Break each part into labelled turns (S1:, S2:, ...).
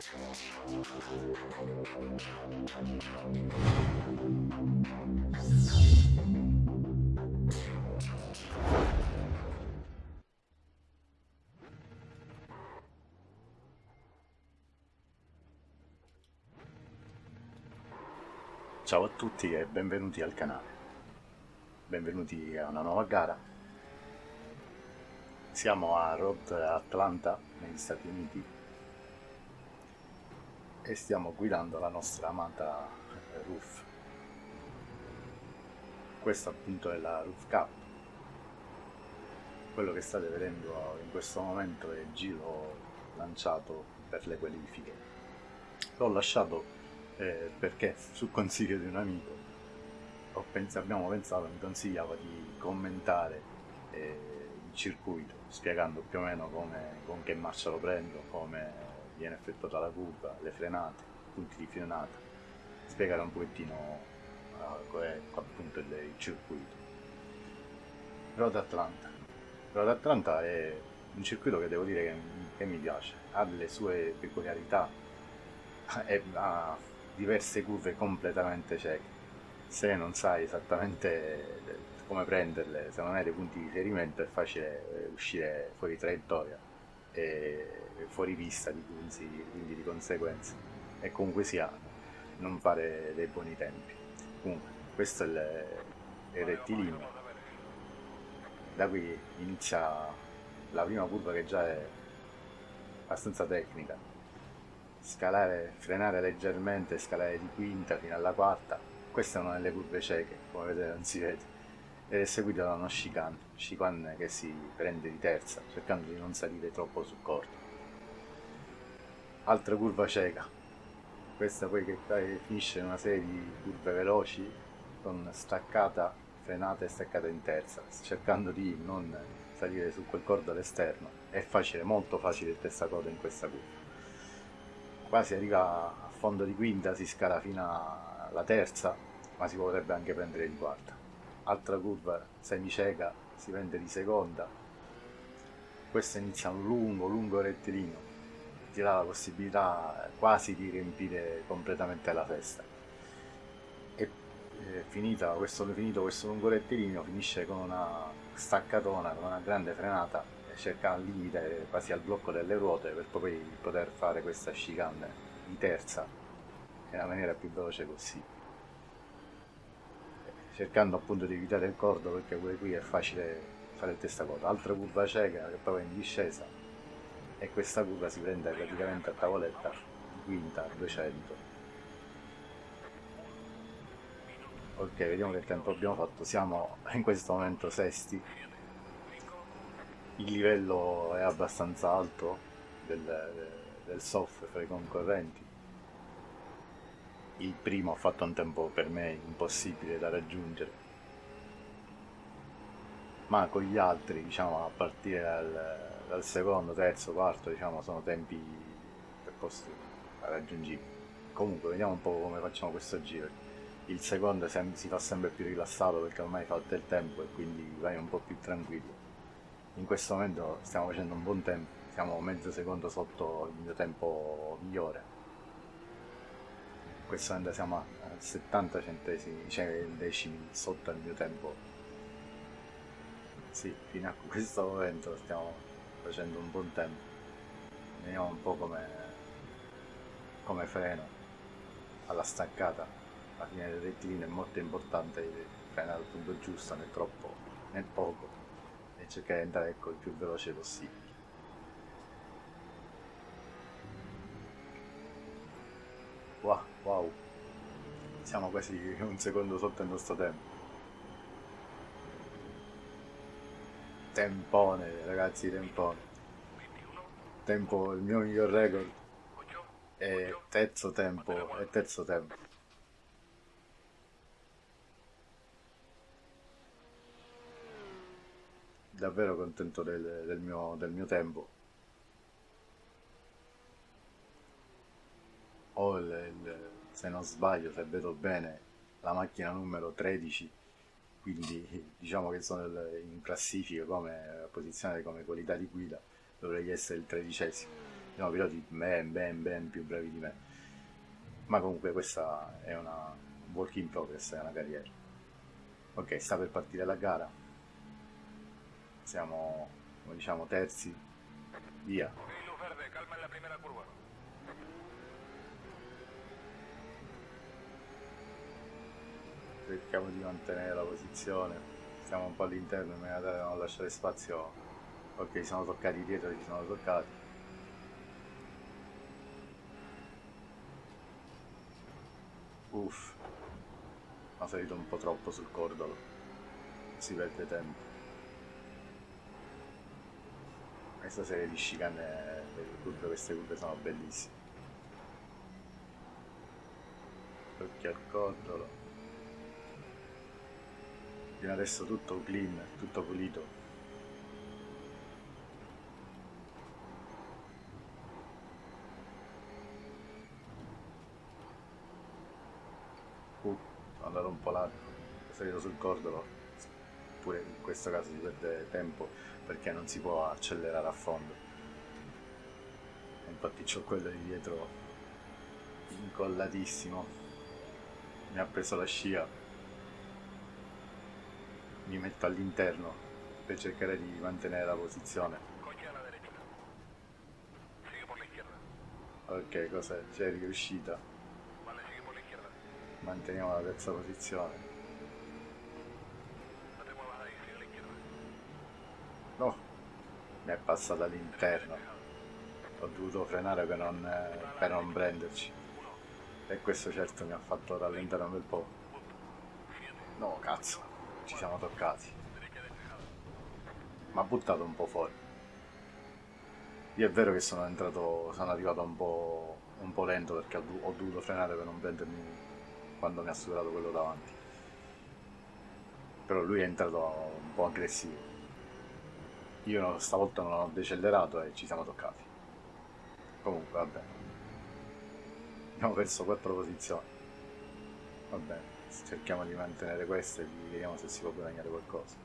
S1: Ciao a tutti e benvenuti al canale. Benvenuti a una nuova gara. Siamo a Road Atlanta, negli Stati Uniti, e stiamo guidando la nostra amata Roof. Questa appunto è la Roof Cup. Quello che state vedendo in questo momento è il giro lanciato per le qualifiche. L'ho lasciato eh, perché sul consiglio di un amico pens abbiamo pensato, mi consigliava di commentare eh, il circuito, spiegando più o meno come, con che marcia lo prendo, come viene effettuata la curva, le frenate, i punti di frenata, spiegare un pochettino uh, è appunto il, il circuito. Road Atlanta. Road Atlanta è un circuito che devo dire che, che mi piace, ha delle sue peculiarità, ha diverse curve completamente cieche. Se non sai esattamente come prenderle, se non hai dei punti di riferimento è facile eh, uscire fuori traiettoria e fuori pista di quindi, quindi di conseguenza. E comunque sia non fare dei buoni tempi. Comunque questo è il, il rettilineo, da qui inizia la prima curva che già è abbastanza tecnica. Scalare, frenare leggermente, scalare di quinta fino alla quarta, questa è una delle curve cieche, come vedete non si vede, ed è seguita da uno chicane, chicane che si prende di terza, cercando di non salire troppo sul corto. Altra curva cieca, questa poi che finisce in una serie di curve veloci, con staccata, frenata e staccata in terza, cercando di non salire su quel cordo all'esterno. È facile, molto facile il testacoda in questa curva qua si arriva a fondo di quinta, si scala fino alla terza, ma si potrebbe anche prendere di quarta. Altra curva semicieca, si prende di seconda. Questo inizia un lungo, lungo rettilineo, ti dà la possibilità quasi di riempire completamente la festa. E finita questo, finito questo lungo rettilineo finisce con una staccatona, con una grande frenata cerca al limite quasi al blocco delle ruote per poi poter fare questa chicane di terza nella maniera più veloce possibile cercando appunto di evitare il cordo perché pure qui è facile fare il testacoda altra curva cieca che è in discesa e questa curva si prende praticamente a tavoletta quinta a 200 ok vediamo che tempo abbiamo fatto. Siamo in questo momento sesti. Il livello è abbastanza alto del, del software fra i concorrenti il primo ha fatto un tempo per me impossibile da raggiungere. Ma con gli altri diciamo a partire dal, dal secondo, terzo, quarto diciamo sono tempi posti raggiungibili. Comunque vediamo un po' come facciamo questo giro. Il secondo si fa sempre più rilassato perché ormai fa del tempo e quindi vai un po' più tranquillo. In questo momento stiamo facendo un buon tempo, siamo mezzo secondo sotto il mio tempo migliore. Questo momento siamo a 70 centesimi, cioè decimi sotto il mio tempo. Sì, fino a questo momento stiamo facendo un buon tempo. Vediamo un po' come, come freno alla staccata. La fine del rettilineo è molto importante frenare al punto giusto, né troppo né poco e cercare di andare ecco, il più veloce possibile. Siamo quasi un secondo sotto il nostro tempo. Tempone, ragazzi, tempone. Tempo, il mio miglior record è terzo tempo, è terzo tempo. davvero contento del, del, mio, del mio tempo. Ho il, il, se non sbaglio, se vedo bene, la macchina numero 13, quindi diciamo che sono in classifica come posizione come qualità di guida, dovrei essere il tredicesimo. no, piloti ben ben ben più bravi di me. Ma comunque questa è una work in progress è una carriera. Ok sta per partire la gara. Siamo come diciamo terzi. Via.
S2: Verde, calma la primera curva.
S1: Cerchiamo di mantenere la posizione. Siamo un po' all'interno in maniera da non lasciare spazio. Ok sono toccati dietro ci sono toccati. Uff ha salito un po' troppo sul cordolo. Si perde tempo. Questa serie di chicane curve queste curve sono bellissime. Occhio al cordolo fino adesso tutto clean tutto pulito. Uh, sono andato un po' largo è salito sul cordolo. Pure in questo caso si perde tempo perché non si può accelerare a fondo. Infatti c'ho quello di dietro incollatissimo. Mi ha preso la scia mi metto all'interno per cercare di mantenere la posizione. Ok cosa c'è riuscita. Manteniamo la terza posizione.
S2: No
S1: mi è passata all'interno. Ho dovuto frenare per non, eh, per non prenderci. E questo certo mi ha fatto rallentare un bel po' no cazzo ci siamo toccati. Mi ha buttato un po' fuori. Io è vero che sono entrato sono arrivato un po', un po lento perché ho, do- ho dovuto frenare per non prendermi quando mi ha superato quello davanti. Però lui è entrato un po' aggressivo. Io stavolta non ho decelerato e ci siamo toccati. Comunque vabbè abbiamo perso quattro posizioni. Va bene cerchiamo di mantenere queste e vediamo se si può guadagnare qualcosa.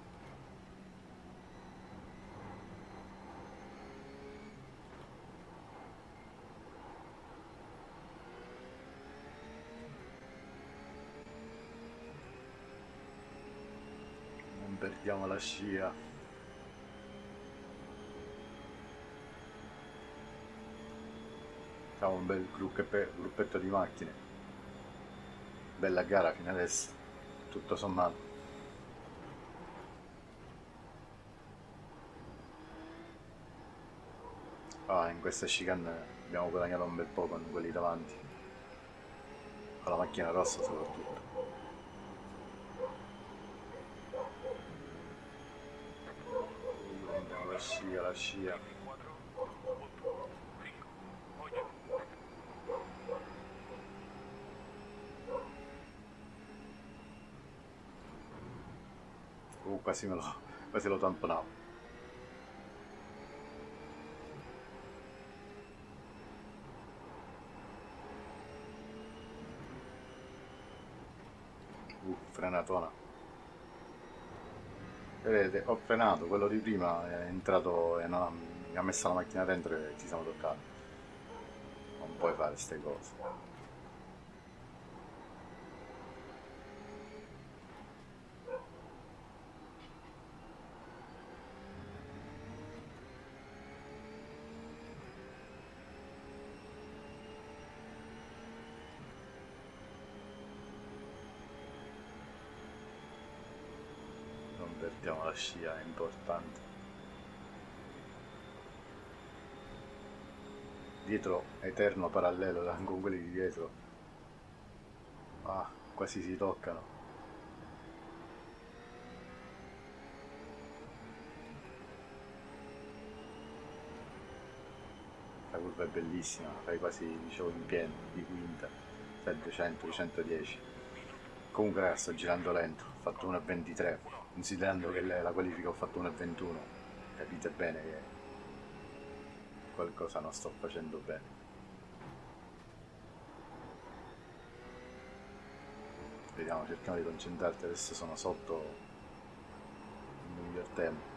S1: Non perdiamo la scia. Siamo un bel gruppetto di macchine bella gara fino adesso tutto sommato. Ah in questa chicane abbiamo guadagnato un bel po' con quelli davanti. Con la macchina rossa soprattutto. La scia la scia
S2: 4, punto, 5, 8.
S1: Uh, quasi me lo, quasi lo tamponavo. Uh, frenatona. Vedete, ho frenato, quello di prima è entrato e ha, mi ha messo la macchina dentro e ci siamo toccati. Non puoi fare queste cose. Non è importante. Dietro, eterno parallelo con quelli di dietro. Ah, quasi si toccano. La curva è bellissima, fai quasi, dicevo, in pieno, di quinta, 700, 110. Comunque ragazzi, sto girando lento, ho fatto 1,23, considerando che la qualifica ho fatto 1,21, capite bene che qualcosa non sto facendo bene. Vediamo, cerchiamo di concentrarti, adesso sono sotto il miglior tempo.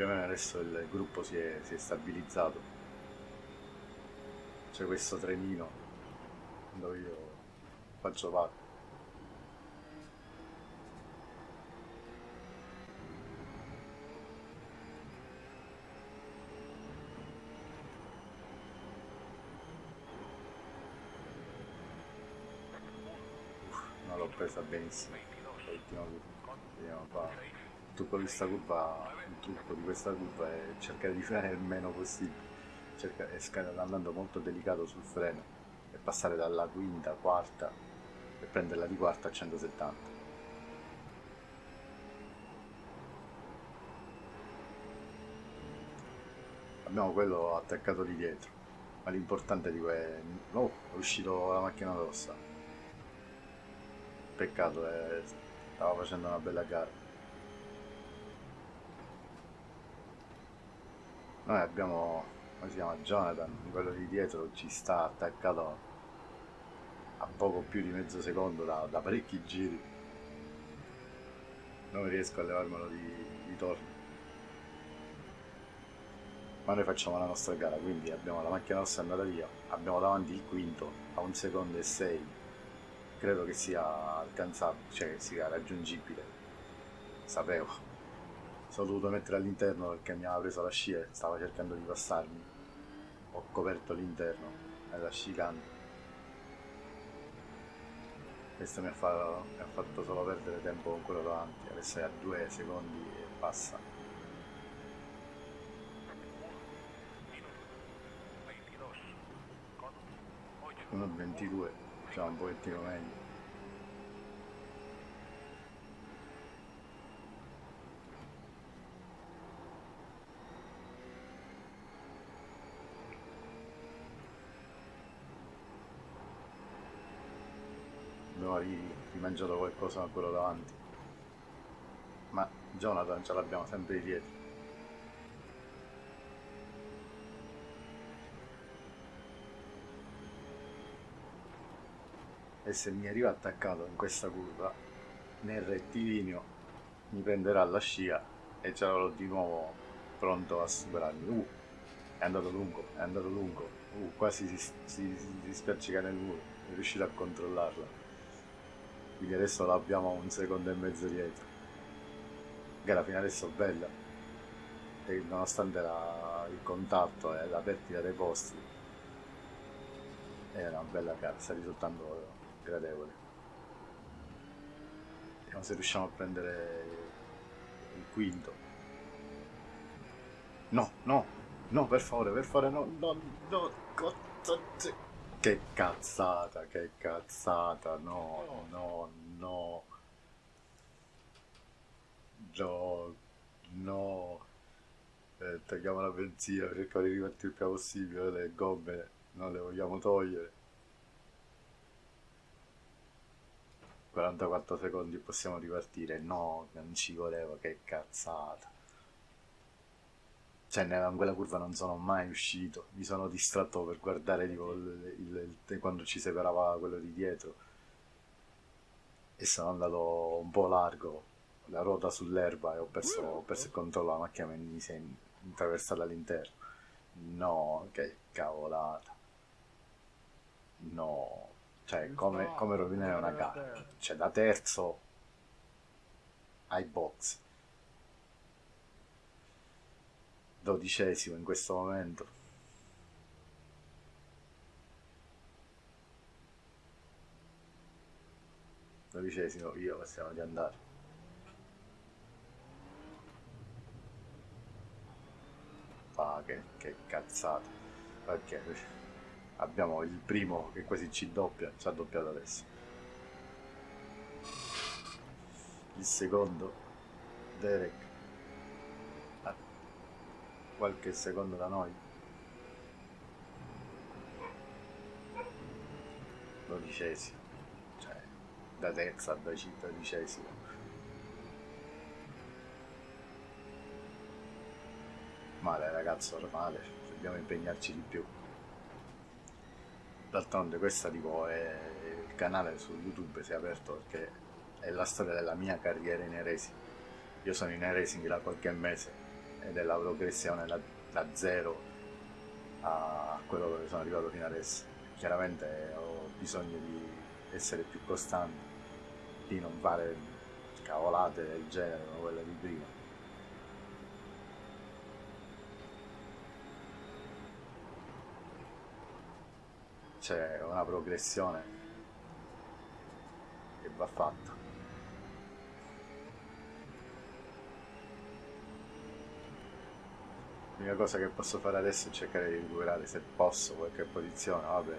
S1: Più o meno adesso il gruppo si è, si è stabilizzato. C'è questo trenino dove io faccio parte. L'ho presa benissimo l'ultima vediamo qua trucco di questa curva il trucco di questa curva è cercare di frenare il meno possibile. Cercare, è andando molto delicato sul freno e passare dalla quinta, quarta e prenderla di quarta a 170 abbiamo quello attaccato di dietro ma l'importante di que... oh, è uscito la macchina rossa. Peccato eh, stava facendo una bella gara noi abbiamo come si chiama Jonathan quello di dietro ci sta attaccato a poco più di mezzo secondo da, da parecchi giri. Non riesco a levarmelo di, di torno. Ma noi facciamo la nostra gara quindi abbiamo la macchina nostra andata via abbiamo davanti il quinto a un secondo e sei. Credo che sia alcanzabile cioè che sia raggiungibile. Sapevo sono dovuto mettere all'interno perché mi aveva preso la scia e stava cercando di passarmi. Ho coperto l'interno nella chicane questo mi ha, fatto, mi ha, fatto, solo perdere tempo con quello davanti. Adesso è a due secondi e passa. 1.22 diciamo un pochettino meglio abbiamo rimangiato qualcosa a quello davanti. Ma Jonathan ce l'abbiamo sempre dietro. E se mi arriva attaccato in questa curva nel rettilineo mi prenderà la scia e ce l'avrò di nuovo pronto a superarmi. Uh, è andato lungo è andato lungo. Uh, quasi si, si, si spercica nel muro è riuscito a controllarla quindi adesso l'abbiamo un secondo e mezzo dietro gara fino adesso bella e nonostante la, il contatto e la perdita dei posti è una bella gara sta risultando gradevole vediamo se riusciamo a prendere il quinto no no no per favore per favore no no no che cazzata, che cazzata, no, no, no. No, no. Eh, tagliamo la benzina, cerchiamo di rimettere il più possibile, le gomme non le vogliamo togliere. 44 secondi possiamo ripartire, no, non ci voleva, che cazzata cioè in quella curva non sono mai uscito, mi sono distratto per guardare tipo, il, il, quando ci separava quello di dietro e sono andato un po' largo, la ruota sull'erba e ho perso, ho perso il controllo, la macchina mi si è attraversata all'interno. No, che cavolata. No, cioè come, come rovinare una gara. Cioè da terzo ai box dodicesimo in questo momento. Dodicesimo io possiamo di andare. Ah che, che cazzata. Perché abbiamo il primo che quasi ci doppia ci ha doppiato adesso. Il secondo Derek qualche secondo da noi. Dodicesimo cioè da terza a dodicesimo. Male ragazzo male dobbiamo impegnarci di più. D'altronde questa tipo è il canale su youtube si è aperto perché è la storia della mia carriera in e-racing. Io sono in e-racing da qualche mese la progressione da, da zero a quello dove sono arrivato fino adesso. Chiaramente ho bisogno di essere più costante, di non fare cavolate del genere come quelle di prima. C'è una progressione che va fatta. L'unica cosa che posso fare adesso è cercare di recuperare se posso qualche posizione, vabbè.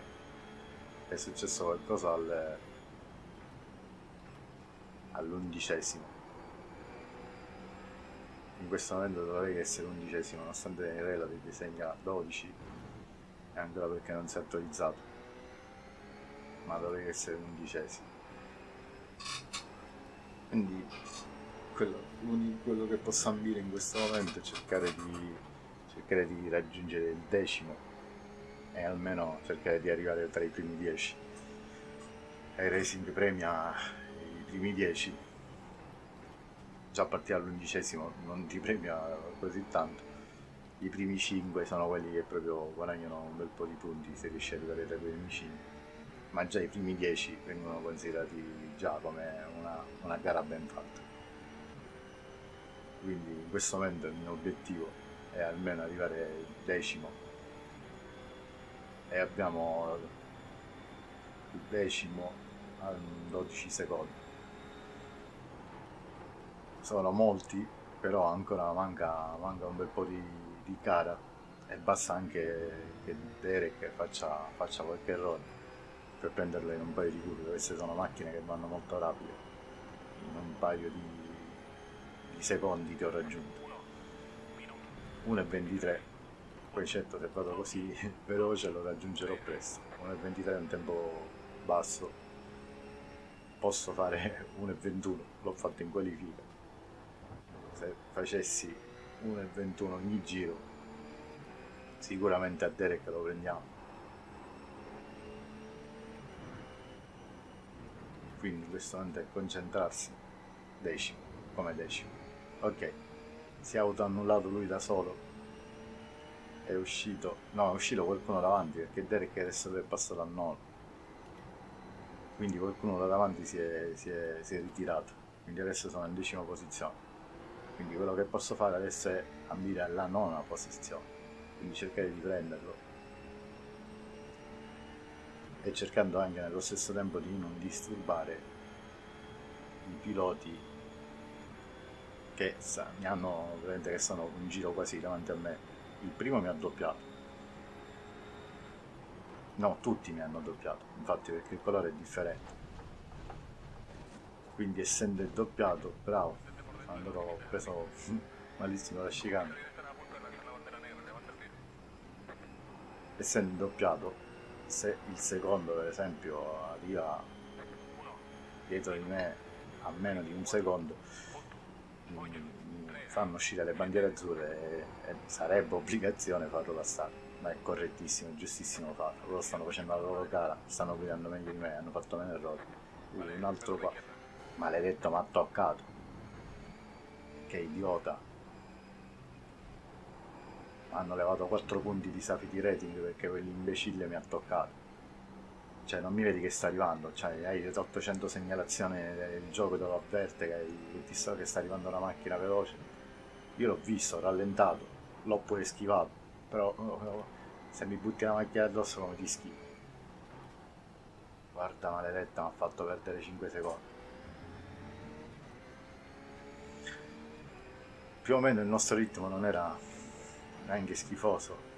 S1: È successo qualcosa al, all'undicesimo. In questo momento dovrei essere undicesimo, nonostante Rela ti disegna 12, e ancora perché non si è attualizzato. Ma dovrei essere undicesimo. Quindi quello, quello che posso ambire in questo momento è cercare di cercare di raggiungere il decimo e almeno cercare di arrivare tra i primi dieci. E Racing premia i primi dieci, già a partire dall'undicesimo non ti premia così tanto. I primi cinque sono quelli che proprio guadagnano un bel po' di punti se riesci ad arrivare tra i primi cinque. Ma già i primi dieci vengono considerati già come una, una gara ben fatta. Quindi in questo momento il mio obiettivo e almeno arrivare decimo. E abbiamo il decimo a 12 secondi. Sono molti però ancora manca, manca un bel po' di, di gara e basta anche che Derek faccia, faccia qualche errore per prenderlo in un paio di curve. Queste sono macchine che vanno molto rapide in un paio di, di secondi ti ho raggiunto 1,23 poi certo se vado così veloce lo raggiungerò presto. 1,23 è un tempo basso. Posso fare 1,21 l'ho fatto in qualifica. Se facessi 1,21 ogni giro sicuramente a Derek lo prendiamo. Quindi questo momento è concentrarsi. Decimo come decimo. Ok si è autoannullato lui da solo. È uscito no è uscito qualcuno davanti perché Derek adesso è passato a 9 quindi qualcuno da davanti si è, si, è, si è ritirato. Quindi adesso sono in decima posizione. Quindi quello che posso fare adesso è ambire alla nona posizione. Quindi cercare di prenderlo. E cercando anche nello stesso tempo di non disturbare i piloti che mi hanno veramente che sono un giro quasi davanti a me. Il primo mi ha doppiato. No, tutti mi hanno doppiato, infatti perché il colore è differente. Quindi essendo doppiato, bravo, allora ho preso malissimo la chicane. Essendo doppiato, se il secondo per esempio arriva dietro di me a meno di un secondo, fanno uscire le bandiere azzurre e, e sarebbe obbligazione farlo passare ma è correttissimo, giustissimo farlo. Loro stanno facendo la loro gara stanno guidando meglio di me, hanno fatto meno errori. Un altro qua. Maledetto mi ha toccato. Che idiota. Hanno levato 4 punti di safety rating perché quell'imbecille mi ha toccato cioè non mi vedi che sta arrivando, cioè, hai 800 segnalazioni il gioco te lo avverte che, hai, ti so che sta arrivando una macchina veloce. Io l'ho visto, ho rallentato, l'ho pure schivato, però se mi butti la macchina addosso come ti schivo. Guarda maledetta, mi ha fatto perdere 5 secondi. Più o meno il nostro ritmo non era neanche schifoso.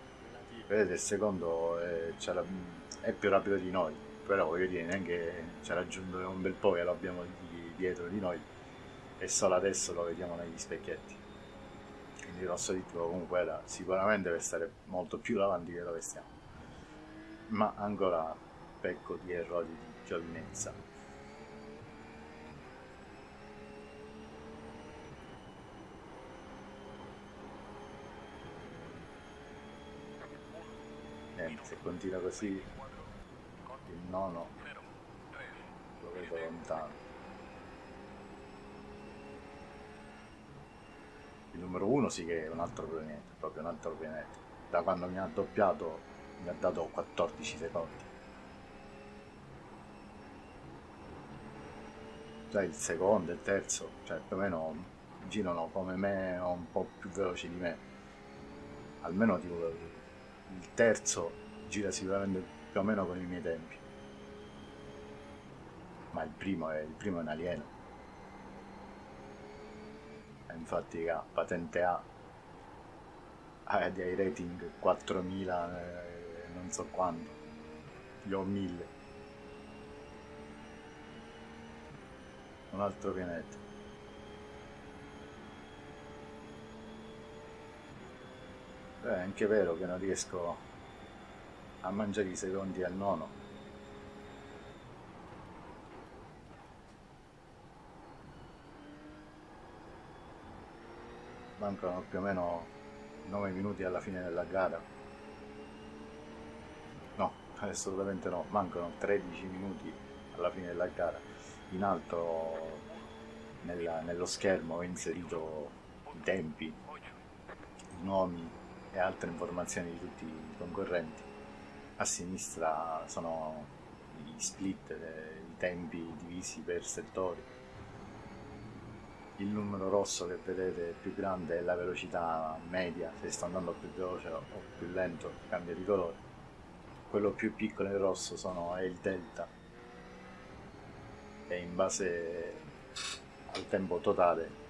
S1: Vedete, il secondo è, è più rapido di noi, però voglio dire, neanche ci ha raggiunto un bel po' che lo abbiamo dietro di noi e solo adesso lo vediamo negli specchietti. Quindi il nostro ritmo comunque era sicuramente per stare molto più avanti che dove stiamo, ma ancora pecco di errori di giovinezza. Se continua così il nono lo vedo lontano Il numero uno sì che è un altro pianeta, proprio un altro pianeta. Da quando mi ha doppiato mi ha dato 14 secondi. Già il secondo e il terzo, cioè più o meno girano come me o un po' più veloci di me. Almeno tipo il terzo gira sicuramente più o meno con i miei tempi. Ma il primo è, il primo è un alieno. E infatti ha patente A, ha dei rating 4000 eh, non so quanto, io ho 1000. Un altro pianeta. Beh, è anche vero che non riesco a mangiare i secondi al nono. Mancano più o meno 9 minuti alla fine della gara. No, assolutamente no, mancano 13 minuti alla fine della gara. In alto nella- nello schermo ho inserito i tempi, i nomi e altre informazioni di tutti i concorrenti. A sinistra sono gli split, i tempi divisi per settori. Il numero rosso che vedete più grande è la velocità media, se sto andando più veloce o più lento cambia di colore. Quello più piccolo in rosso sono, è il delta e in base al tempo totale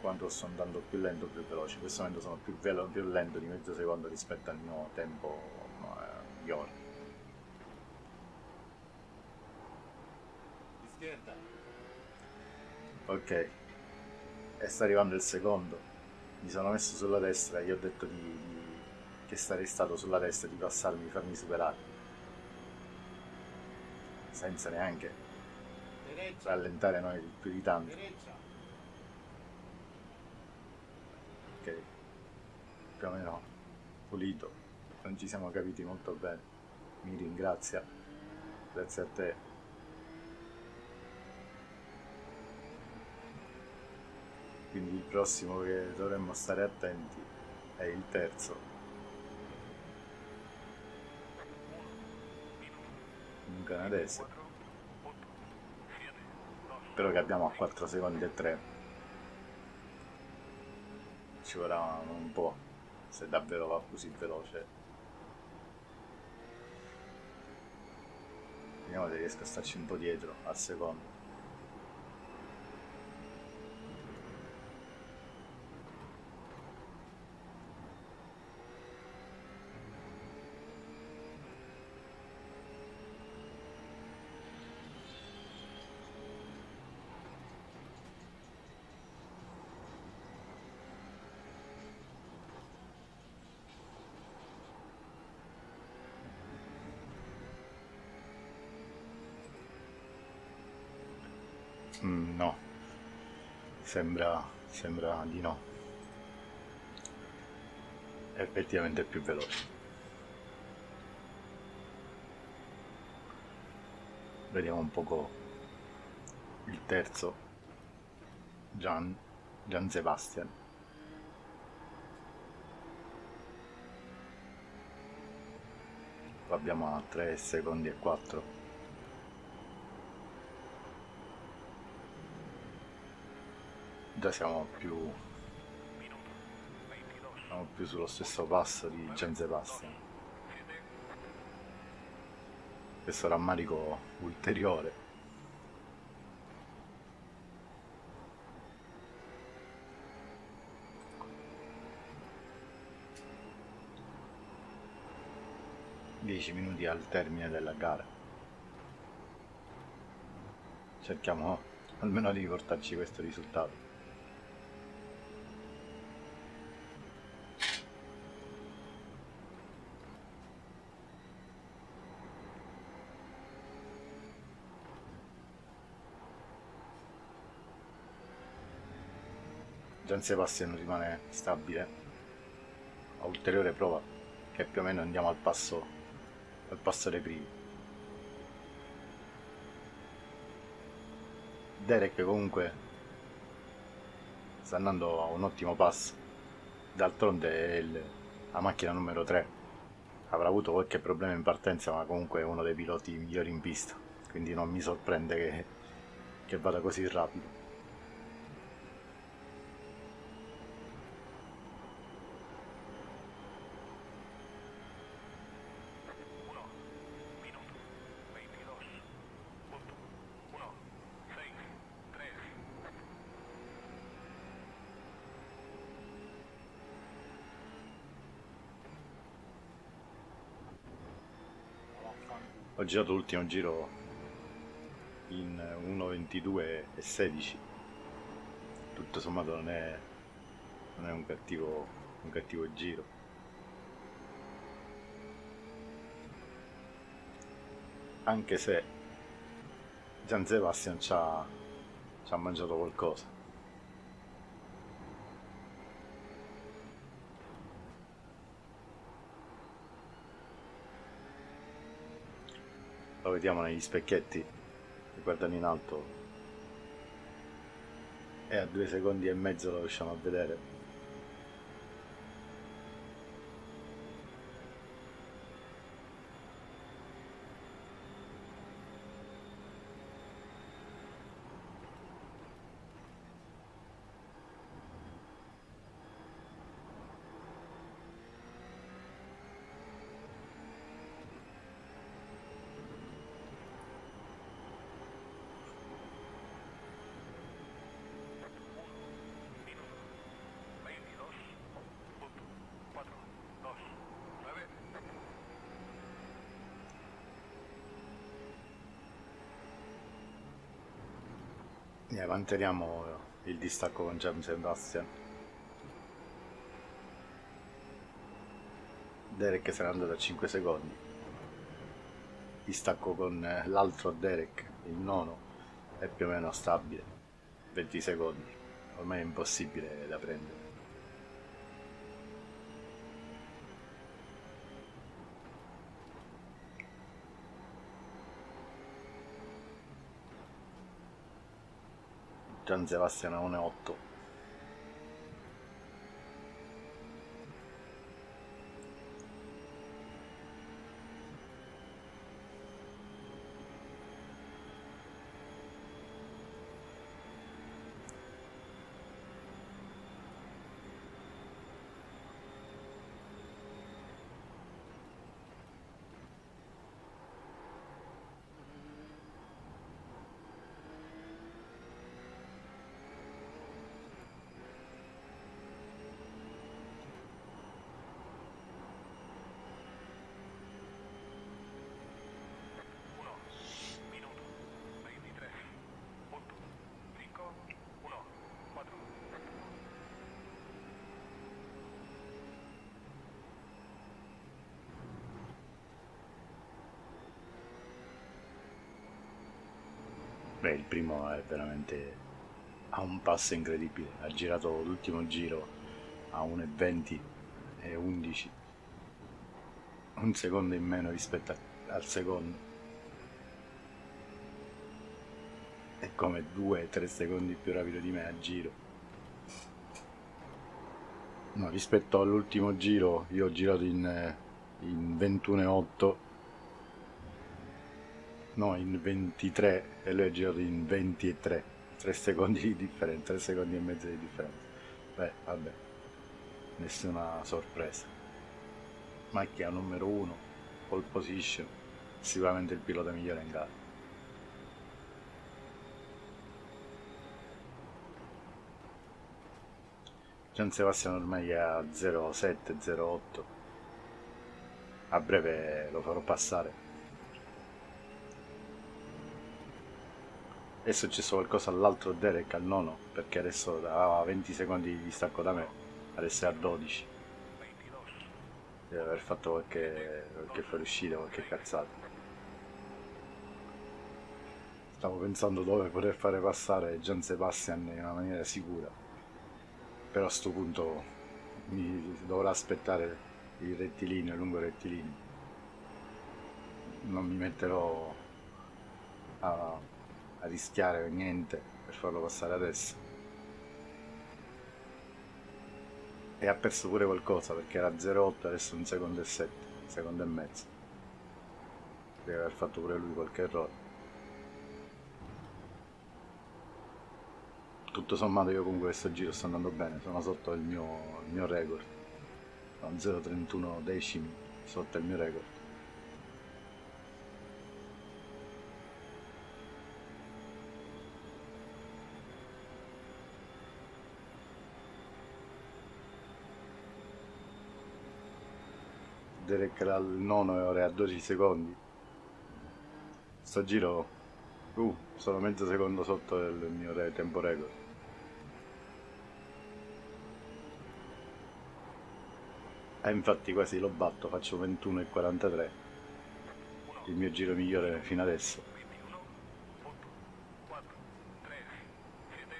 S1: quando sto andando più lento o più veloce. In questo momento sono più, velo- più lento di mezzo secondo rispetto al mio tempo eh, di ora.
S3: Izquierda.
S1: Ok, e sta arrivando il secondo. Mi sono messo sulla destra e gli ho detto di, di- che sarei stato sulla destra, di passarmi, di farmi superare. Senza neanche rallentare noi più di tanto. Ok, più o meno pulito. Non ci siamo capiti molto bene. Mi ringrazia. Grazie a te. Quindi il prossimo che dovremmo stare attenti è il terzo. Un canadese. Spero che abbiamo a 4 secondi e 3. Ci vorrà un po', se davvero va così veloce. Vediamo se riesco a starci un po' dietro al secondo. Mm, no, sembra, sembra di no. È effettivamente più veloce. Vediamo un poco il terzo, Gian, Gian Sebastian. Qua abbiamo a 3 secondi e 4. Già siamo più, siamo più sullo stesso passo di Gian Sebastian. Questo rammarico ulteriore. Dieci minuti al termine della gara. Cerchiamo almeno di portarci questo risultato. Gian Sebastian rimane stabile a ulteriore prova che più o meno andiamo al passo al passo dei primi Derek comunque sta andando a un ottimo passo. D'altronde è il- la macchina numero 3. Avrà avuto qualche problema in partenza, ma comunque è uno dei piloti migliori in pista. Quindi non mi sorprende che, che vada così rapido.
S2: Uno, minuto, 22, punto, uno, seis, tres.
S1: Ho girato l'ultimo giro in 1.22 e 16. Tutto sommato non è, non è un, cattivo, un cattivo giro. Anche se Gian Sebastian ci ha, ci ha mangiato qualcosa. Vediamo negli specchietti che guardano in alto e a due secondi e mezzo lo riusciamo a vedere. E manteniamo il distacco con Gian Sebastian. Derek n'è andato a 5 secondi. Distacco con eh, l'altro Derek, il nono, è più o meno stabile. 20 secondi. Ormai è impossibile da prendere. Gian Sebastian a 1,8.
S2: Uno, minuto, 23, punto, 5, 1, 4.
S1: Beh, il primo è veramente a un passo incredibile. Ha girato l'ultimo giro a 1,20 e 11. Un secondo in meno rispetto al secondo. È come 2-3 secondi più rapido di me a giro. No, rispetto all'ultimo giro, io ho girato in, eh, in 21,8 No, in 23 e lui ha girato in 23. 3 secondi di differenza, 3 secondi e mezzo di differenza. Beh, vabbè, nessuna sorpresa. Macchina numero 1, pole position, sicuramente il pilota migliore in gara. Gian Sebastian ormai è a 07-08. A breve lo farò passare. È successo qualcosa all'altro Derek al nono, perché adesso aveva 20 secondi di distacco da me, adesso è a 12.
S2: 22,
S1: Deve aver fatto qualche, qualche fuoriuscita, qualche cazzata. Stavo pensando dove poter fare passare Gian Sebastian in una maniera sicura. Però a sto punto mi dovrà aspettare il rettilineo, lungo rettilineo. Non mi metterò a, a rischiare niente per farlo passare adesso. e ha perso pure qualcosa perché era 0,8 adesso un secondo e 7 un secondo e mezzo. Deve aver fatto pure lui qualche errore. Tutto sommato io comunque questo giro sto andando bene sono sotto il mio, il mio record. Sono 0,31 decimi sotto il mio record Derek era al nono e ora a 12 secondi. Sto giro uh, sono mezzo secondo sotto il mio re tempo record. E infatti quasi lo batto faccio 21 e 43 il mio giro migliore fino adesso.
S2: 21, 8, 4, 3, 7,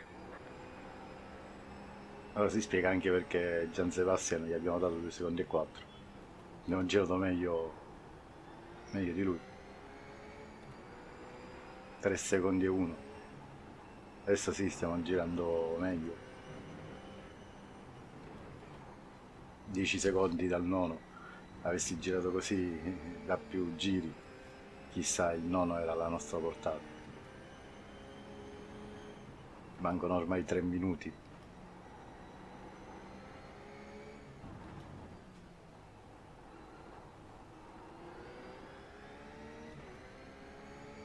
S1: Allora si spiega anche perché Gian Sebastian gli abbiamo dato 2 secondi e 4. Abbiamo girato meglio, meglio di lui. 3 secondi e 1. Adesso sì, stiamo girando meglio. 10 secondi dal nono. Avessi girato così da più giri, chissà il nono era alla nostra portata. Mancano ormai 3 minuti.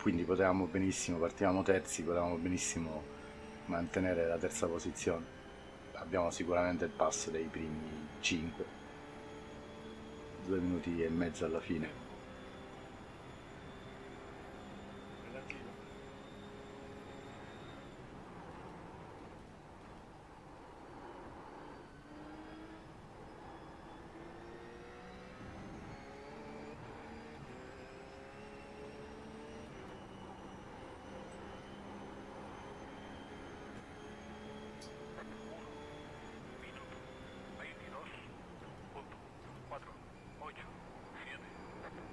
S1: Quindi potevamo benissimo, partivamo terzi, potevamo benissimo mantenere la terza posizione. Abbiamo sicuramente il passo dei primi 5, due minuti e mezzo alla fine.
S2: minuto, 22, punto, 4, 8, 7,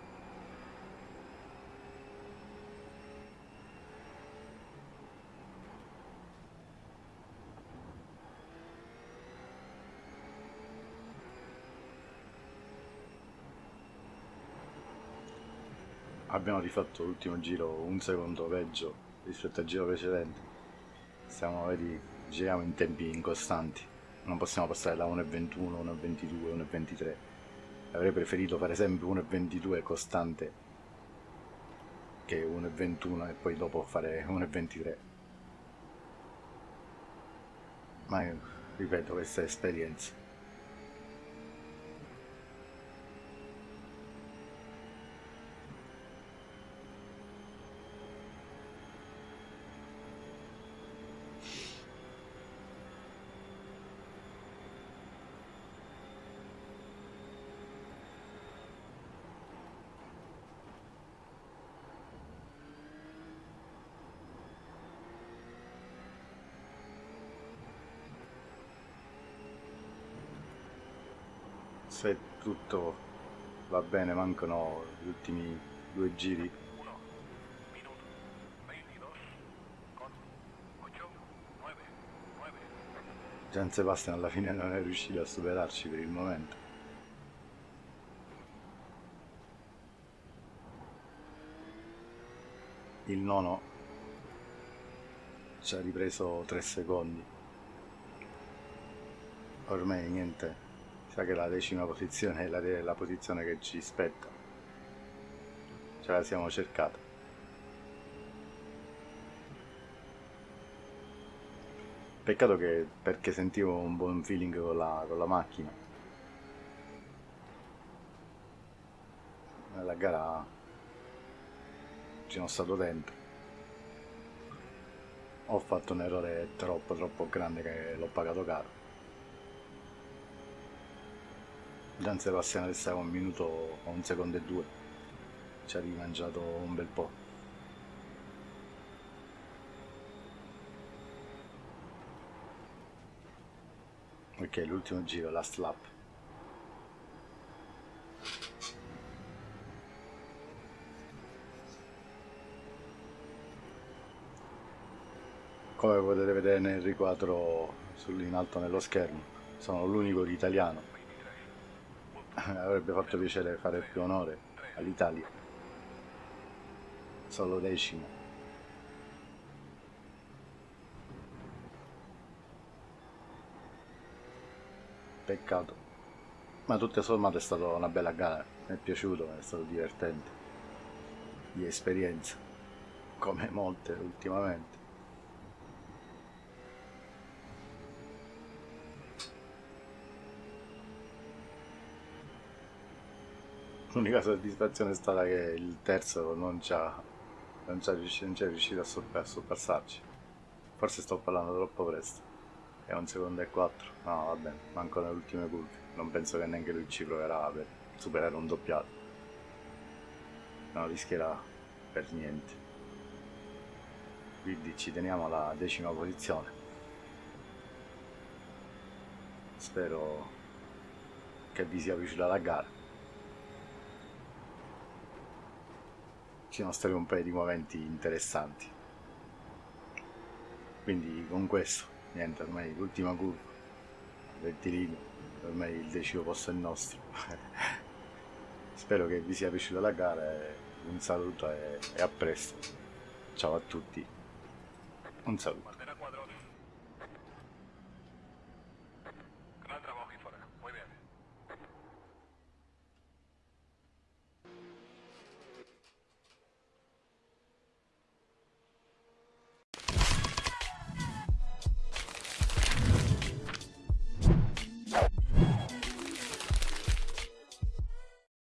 S1: Abbiamo rifatto l'ultimo giro un secondo peggio rispetto al giro precedente. Stiamo, vedi, giriamo in tempi incostanti. Non possiamo passare da 1,21, 1,22, 1,23. Avrei preferito fare sempre 1,22 costante che 1,21 e poi dopo fare 1,23. Ma ripeto, questa è esperienza. Se tutto va bene, mancano gli ultimi due giri.
S2: 1, minuto, 22, con 8, 9, 9,
S1: Gian Sebastian alla fine non è riuscito a superarci per il momento. Il nono ci ha ripreso 3 secondi. Ormai niente, sa che la decima posizione è la, la posizione che ci spetta. Ce la siamo cercata. Peccato che perché sentivo un buon feeling con la, con la macchina. Nella gara ci sono stato dentro. Ho fatto un errore troppo troppo grande che l'ho pagato caro. Gian Sebastian resta un minuto o un secondo e due. Ci ha rimangiato un bel po'. Ok, l'ultimo giro, last lap. Come potete vedere nel riquadro in alto nello schermo, sono l'unico italiano. Avrebbe fatto piacere fare più onore all'Italia. Solo decimo. Peccato. Ma tutto sommato è stata una bella gara, mi è piaciuto, è stato divertente. Di esperienza, come molte ultimamente. L'unica soddisfazione è stata che il terzo non ci ha, non ha riuscito, riuscito a, sorpa- a sorpassarci. Forse sto parlando troppo presto. È un secondo e quattro. No, va bene, manco nelle ultime curve. Non penso che neanche lui ci proverà per superare un doppiato. Non rischierà per niente. Quindi ci teniamo alla decima posizione. Spero che vi sia piaciuta la gara. Ci sono stati un paio di momenti interessanti. Quindi con questo, niente, ormai l'ultima curva, rettilineo, ormai il decimo posto è nostro. Spero che vi sia piaciuta la gara, un saluto e a presto. Ciao a tutti, un saluto.